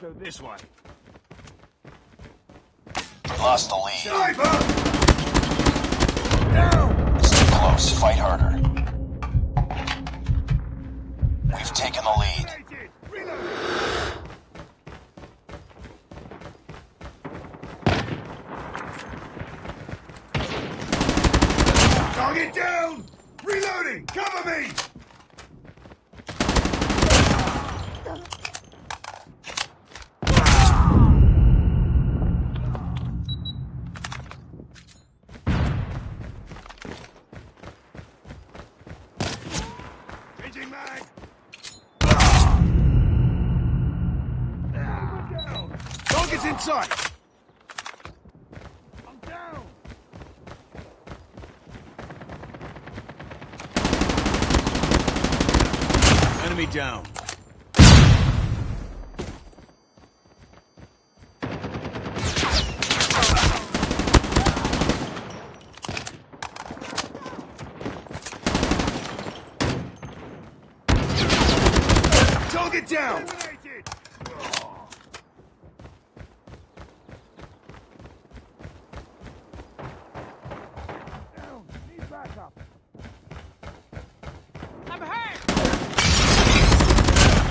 go this way. Lost the lead. Sniper! Down! It's too close. Fight harder. We've taken the lead. Grenaded! Reload! Target down! Reloading! Cover me! Target's in sight! I'm down! Enemy down. Target down! Down. Need backup. I'm hurt!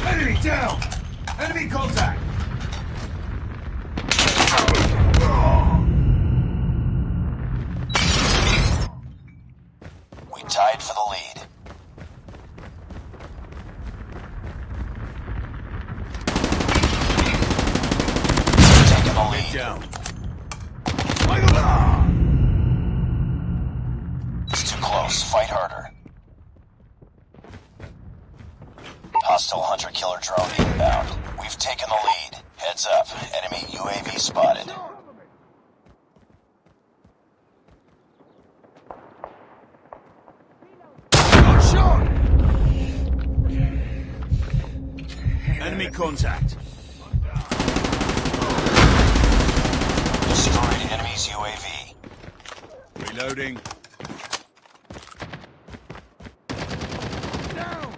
Enemy down! Enemy contact! We tied for the lead. Taking the lead. Down. It's too close. Fight harder. Hostile hunter-killer drone inbound. We've taken the lead. Heads up. Enemy UAV spotted. Enemy contact. Destroyed enemy's UAV. Reloading. Down!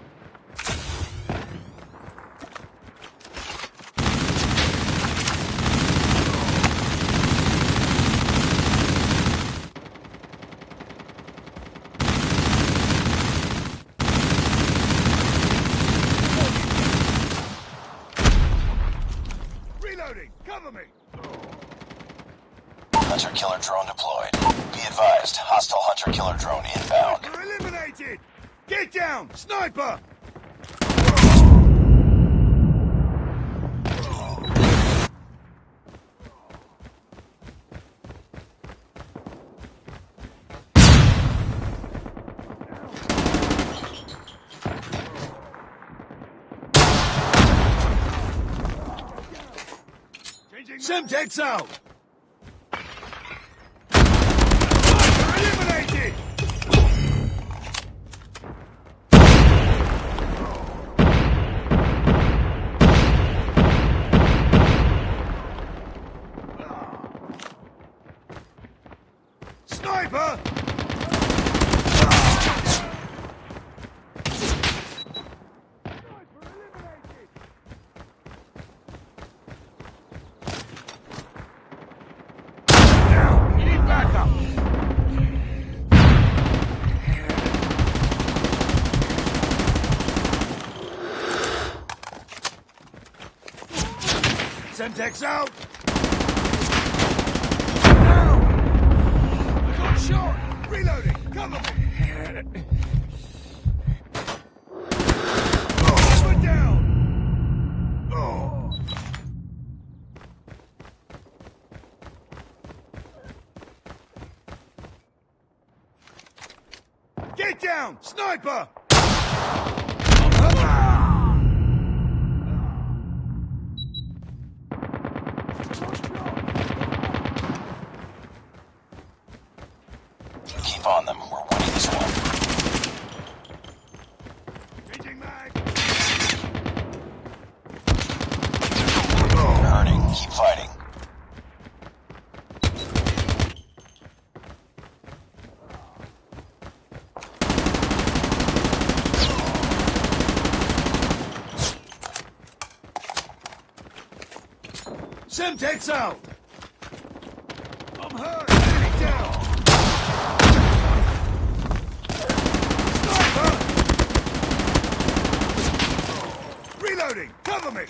Reloading! Cover me! Hunter-killer drone deployed. Be advised. Hostile hunter-killer drone inbound. Sniper eliminated! Get down! Sniper! Semtex out! Semtex out! Down! I got shot! Reloading! Cover me! Oh, down! Oh. Get down! Sniper! Keep on them. We're winning this one. You're hurting. Keep fighting. Semtex out! I'm hurt! Enemy down! Sniper! Reloading! Cover me!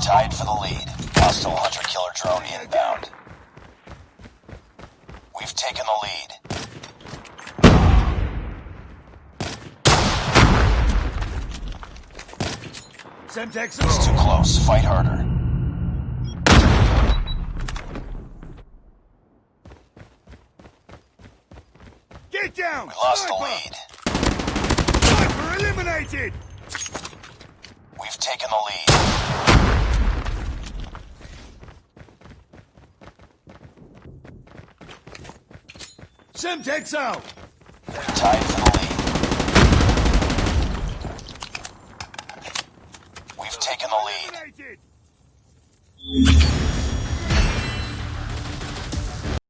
Tied for the lead. Hostile hunter killer drone inbound. Taken the lead. Semtex It's too close. Fight harder. Get down! We lost the lead. Sniper eliminated! We've taken the lead. Semtex out! Tied for the lead. We've taken the lead.